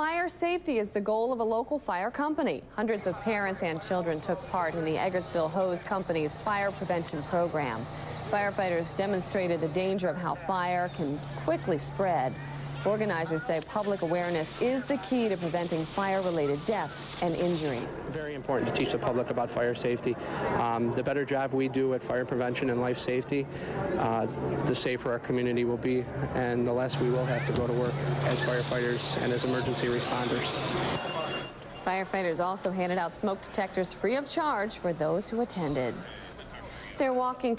Fire safety is the goal of a local fire company. Hundreds of parents and children took part in the Eggertsville Hose Company's fire prevention program. Firefighters demonstrated the danger of how fire can quickly spread. Organizers say public awareness is the key to preventing fire-related deaths and injuries. Very important to teach the public about fire safety. Um, the better job we do at fire prevention and life safety, uh, the safer our community will be, and the less we will have to go to work as firefighters and as emergency responders. Firefighters also handed out smoke detectors free of charge for those who attended. They're walking